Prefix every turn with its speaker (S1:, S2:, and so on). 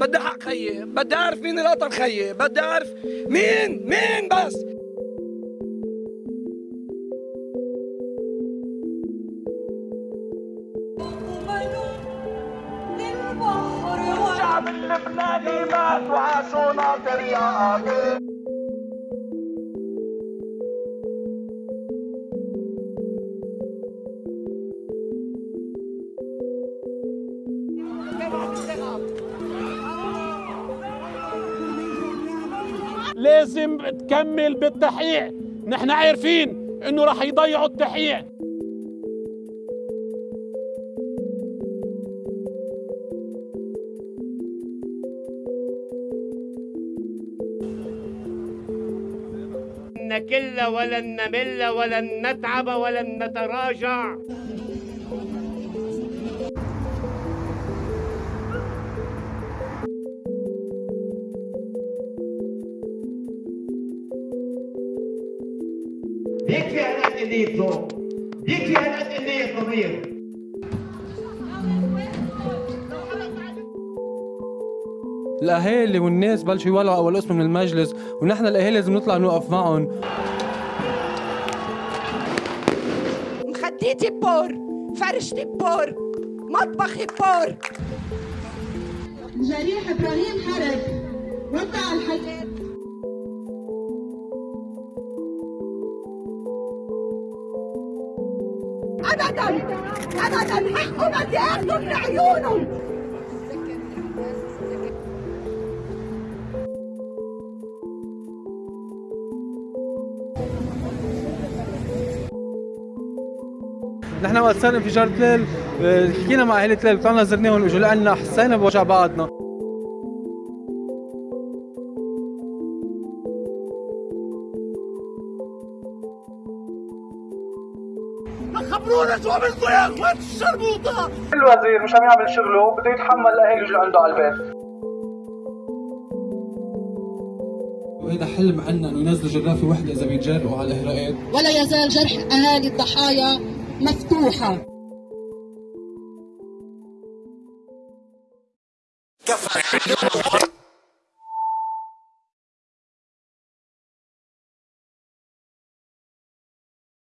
S1: بدي حق خيي. بدي أعرف مين اللي خيي. بدي أعرف مين مين بس.
S2: الشعب اللبناني مات وعاشوا ناطر يا قاتل
S3: لازم تكمل بالتحقيق. نحن عارفين إنه رح يضيعوا التحقيق.
S4: نكل ولن نمل ولن نتعب ولن نتراجع.
S2: يكفي يكفي
S5: الأهالي والناس بلشوا يولعوا أول اسم من المجلس ونحن الأهالي لازم نطلع نوقف معهم.
S6: مخديتي بور فرشتي بور مطبخي بور.
S7: جريح إبراهيم حرب.
S6: ابدا ابدا حقه بدي أخذه من عيونهم
S5: نحن وقت صار انفجار تلال آه، حكينا مع اهالي تلال طلعنا زرناهم إجوا لنا حسينا بوجع بعضنا. الوزير مش عم يعمل شغله بده يتحمل الاهالي يجوا عنده على البيت. وهذا حلم عنا انه ينزلوا جرافة وحدة إذا بيتجرؤوا على الاهراءات
S7: ولا يزال جرح أهالي الضحايا مفتوحا
S2: كفى